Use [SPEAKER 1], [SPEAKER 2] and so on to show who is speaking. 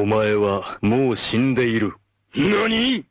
[SPEAKER 1] お前はもう死んでいる。
[SPEAKER 2] 何？